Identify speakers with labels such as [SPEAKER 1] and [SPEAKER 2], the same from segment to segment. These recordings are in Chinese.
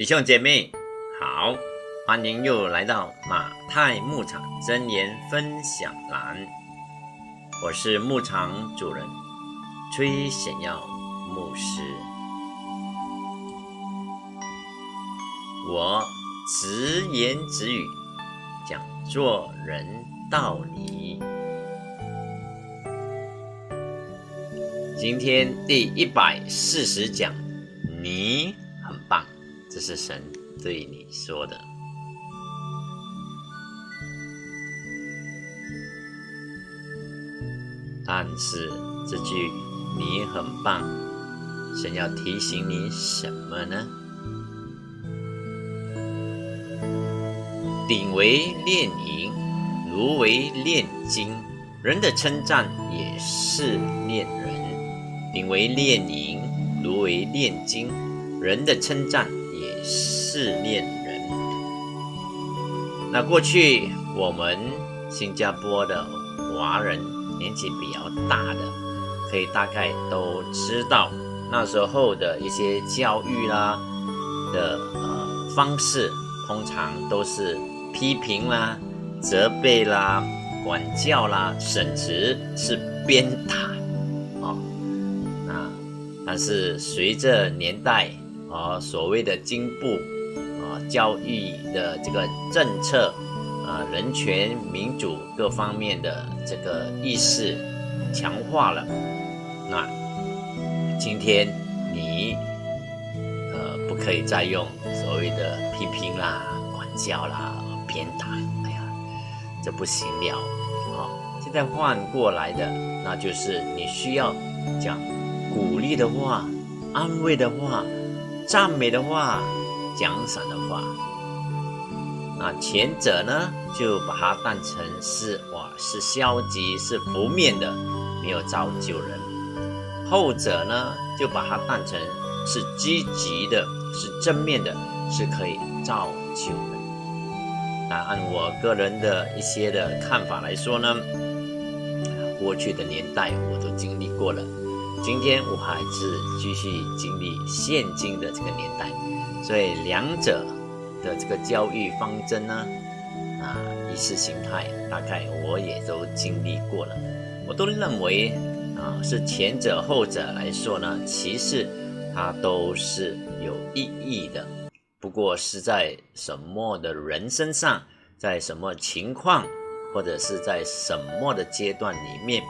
[SPEAKER 1] 弟兄姐妹，好，欢迎又来到马太牧场真言分享栏。我是牧场主人崔显耀牧师。我直言直语讲做人道理。今天第一百四十讲，你。这是神对你说的，但是这句“你很棒”，神要提醒你什么呢？鼎为炼银，炉为炼金，人的称赞也是炼人；鼎为炼银，炉为炼金，人的称赞。试炼人。那过去我们新加坡的华人年纪比较大的，可以大概都知道那时候的一些教育啦的呃方式，通常都是批评啦、责备啦、管教啦，甚至是鞭打啊。那但是随着年代啊所谓的进步啊。教育的这个政策，啊，人权、民主各方面的这个意识强化了。那今天你呃不可以再用所谓的批评啦、管教啦、鞭打，哎呀，这不行了。好，现在换过来的，那就是你需要讲鼓励的话、安慰的话、赞美的话。奖赏的话，那前者呢，就把它当成是哇，是消极、是负面的，没有造就人；后者呢，就把它当成是积极的、是正面的，是可以造就人。那按我个人的一些的看法来说呢，过去的年代我都经历过了，今天我还是继续经历现今的这个年代。所以两者的这个教育方针呢，啊，意识形态大概我也都经历过了，我都认为啊，是前者后者来说呢，其实它都是有意义的，不过是在什么的人身上，在什么情况，或者是在什么的阶段里面，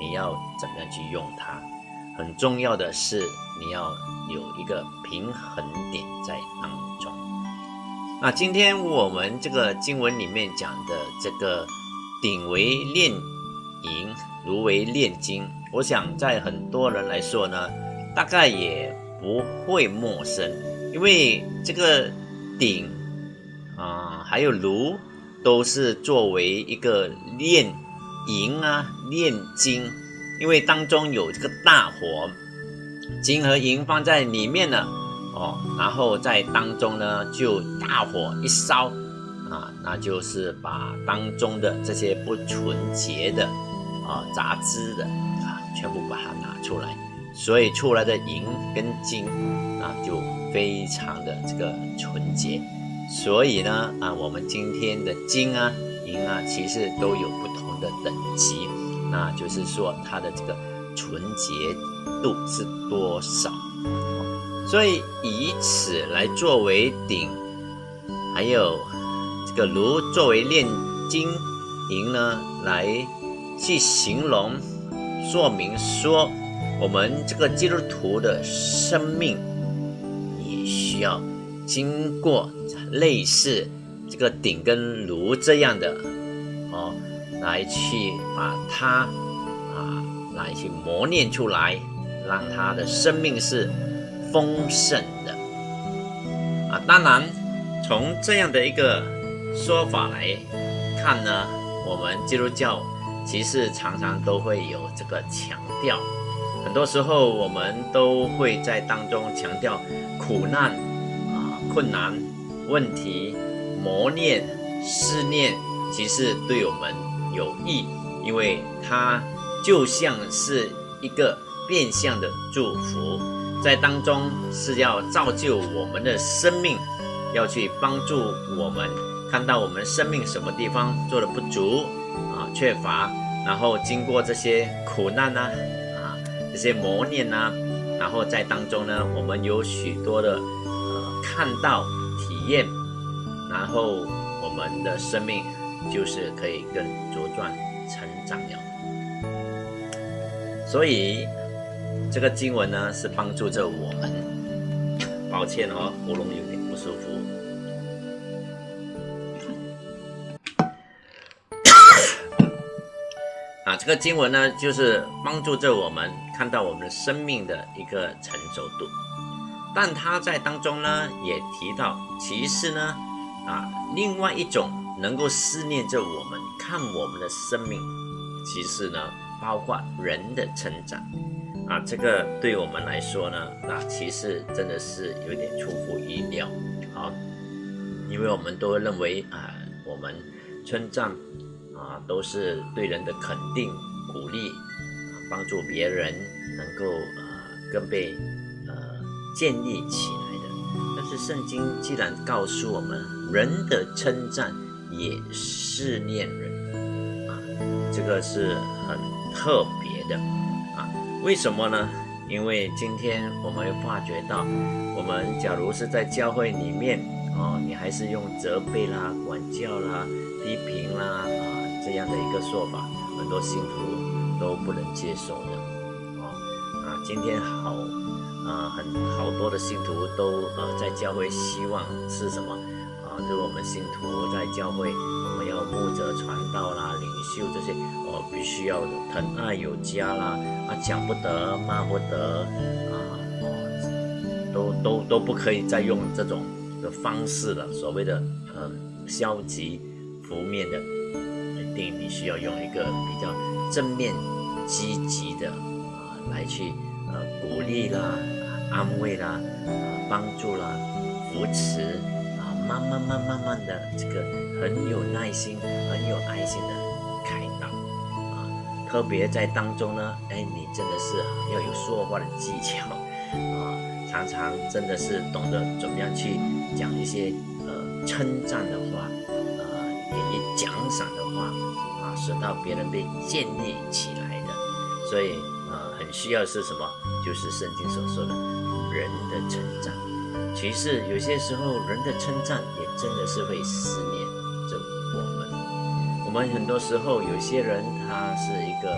[SPEAKER 1] 你要怎么样去用它？很重要的是你要。有一个平衡点在当中。那今天我们这个经文里面讲的这个“鼎为炼银，炉为炼金”，我想在很多人来说呢，大概也不会陌生，因为这个鼎啊，还有炉，都是作为一个炼银啊、炼金，因为当中有这个大火。金和银放在里面呢，哦，然后在当中呢，就大火一烧，啊，那就是把当中的这些不纯洁的，啊，杂质的，啊，全部把它拿出来，所以出来的银跟金，啊，就非常的这个纯洁。所以呢，啊，我们今天的金啊、银啊，其实都有不同的等级，那就是说它的这个纯洁。度是多少？所以以此来作为鼎，还有这个炉作为炼金银呢，来去形容说明说，我们这个基督徒的生命也需要经过类似这个鼎跟炉这样的哦，来去把它啊，来去磨练出来。让他的生命是丰盛的啊！当然，从这样的一个说法来看呢，我们基督教其实常常都会有这个强调，很多时候我们都会在当中强调苦难啊、困难、问题、磨练、试炼，其实对我们有益，因为它就像是一个。变相的祝福，在当中是要造就我们的生命，要去帮助我们看到我们生命什么地方做的不足啊、缺乏，然后经过这些苦难呐、啊、这些磨练呐、然后在当中呢，我们有许多的呃看到、体验，然后我们的生命就是可以更茁壮成长了。所以这个经文呢，是帮助着我们。抱歉哦，喉咙有点不舒服。啊，这个经文呢，就是帮助着我们看到我们生命的一个成熟度。但他在当中呢，也提到，其实呢，啊，另外一种能够思念着我们看我们的生命，其实呢，包括人的成长。啊，这个对我们来说呢，那其实真的是有点出乎意料。好，因为我们都认为啊，我们称赞啊，都是对人的肯定、鼓励，啊，帮助别人能够呃更被呃建立起来的。但是圣经既然告诉我们，人的称赞也是恋人啊，这个是很特别的啊。为什么呢？因为今天我们会发觉到，我们假如是在教会里面哦，你还是用责备啦、管教啦、批评啦啊这样的一个说法，很多信徒都不能接受的哦啊。今天好啊，很好多的信徒都呃在教会希望是什么是我们信徒在教会，我们要牧者传道啦、领袖这些。必须要疼爱有加啦，啊讲不得骂不得啊，哦，都都都不可以再用这种的方式了。所谓的呃消极负面的，一定你需要用一个比较正面积极的啊来去呃鼓励啦、安慰啦、啊帮助啦、扶持，慢慢慢慢的这个很有耐心、很有爱心的开导啊。特别在当中呢，哎，你真的是要有说话的技巧啊，常常真的是懂得怎么样去讲一些呃称赞的话，呃，给予奖赏的话啊，使到别人被建立起来的。所以呃，很需要是什么？就是圣经所说的人的成长。其实有些时候人的称赞也真的是会思念着我们。我们很多时候有些人他是一个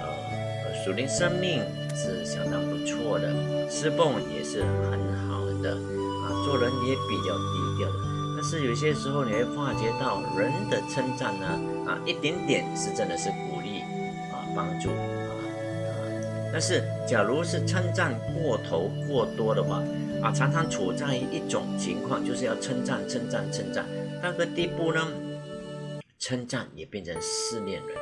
[SPEAKER 1] 呃属灵生命是相当不错的，侍奉也是很好的啊，做人也比较低调的。但是有些时候你会发觉到人的称赞呢啊，一点点是真的是鼓励啊，帮助啊。但是假如是称赞过头过多的话啊，常常处在一种情况，就是要称赞称赞称赞，那个地步呢？称赞也变成思念人，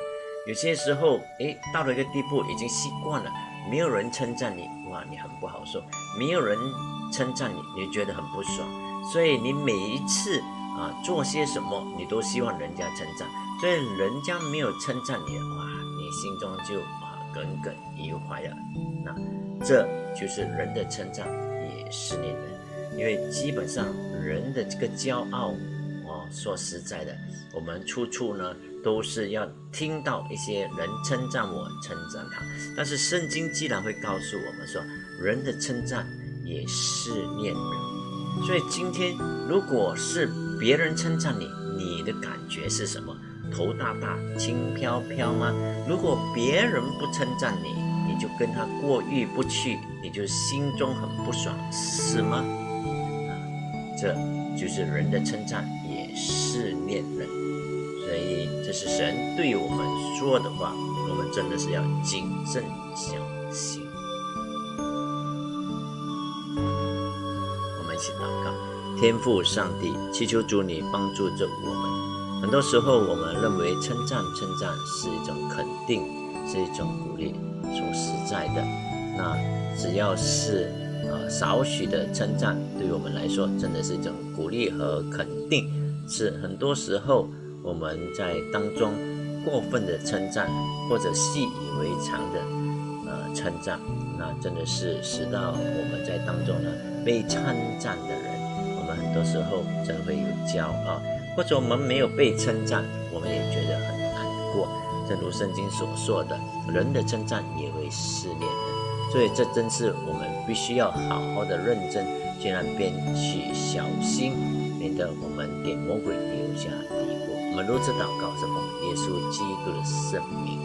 [SPEAKER 1] 有些时候，诶，到了一个地步，已经习惯了，没有人称赞你，哇，你很不好受；没有人称赞你，你觉得很不爽。所以你每一次啊做些什么，你都希望人家称赞。所以人家没有称赞你，哇，你心中就啊耿耿于怀了。那这就是人的称赞也思念人，因为基本上人的这个骄傲。哦说实在的，我们处处呢都是要听到一些人称赞我，称赞他。但是圣经既然会告诉我们说，人的称赞也是念人。所以今天如果是别人称赞你，你的感觉是什么？头大大、轻飘飘吗？如果别人不称赞你，你就跟他过意不去，你就心中很不爽，是吗？啊，这就是人的称赞也。是恋人，所以这是神对我们说的话，我们真的是要谨慎小心。我们一起祷告，天父上帝，祈求主你帮助着我们。很多时候，我们认为称赞称赞是一种肯定，是一种鼓励。说实在的，那只要是呃少许的称赞，对我们来说，真的是一种鼓励和肯定。是很多时候我们在当中过分的称赞，或者习以为常的呃称赞，那真的是使到我们在当中呢被称赞的人，我们很多时候真的会有骄傲，或者我们没有被称赞，我们也觉得很难过。正如圣经所说的，人的称赞也会试炼人，所以这真是我们必须要好好的认真，尽量边去小心，免得我们给魔鬼留下地步。我们如此祷告，是奉耶稣基督的圣名。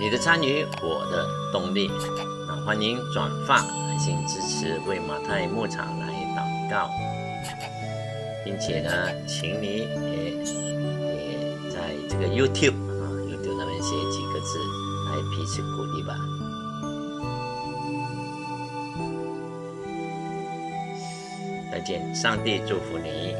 [SPEAKER 1] 你的参与，我的动力。欢迎转发、爱心支持，为马太牧场来祷告，并且呢，请你也也在这个 YouTube 啊 YouTube 那边写几个字来彼此鼓励吧。再见，上帝祝福你。